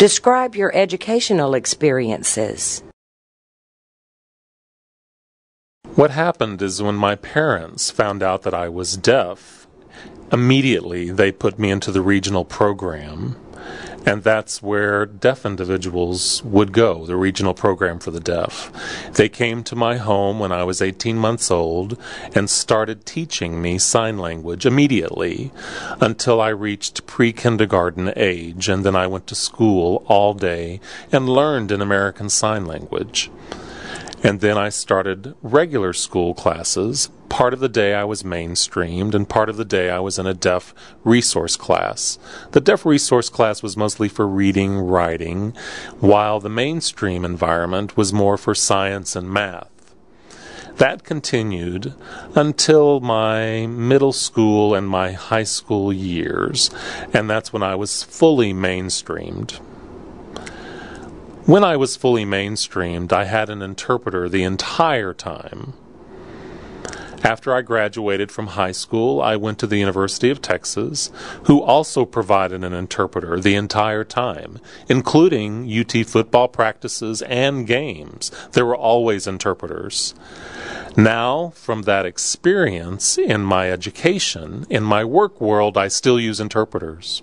Describe your educational experiences. What happened is when my parents found out that I was deaf, immediately they put me into the regional program. And that's where deaf individuals would go, the regional program for the deaf. They came to my home when I was 18 months old and started teaching me sign language immediately until I reached pre kindergarten age. And then I went to school all day and learned in American Sign Language. And then I started regular school classes. Part of the day I was mainstreamed, and part of the day I was in a deaf resource class. The deaf resource class was mostly for reading, writing, while the mainstream environment was more for science and math. That continued until my middle school and my high school years, and that's when I was fully mainstreamed. When I was fully mainstreamed, I had an interpreter the entire time. After I graduated from high school, I went to the University of Texas, who also provided an interpreter the entire time, including UT football practices and games. There were always interpreters. Now, from that experience in my education, in my work world, I still use interpreters.